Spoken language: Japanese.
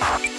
you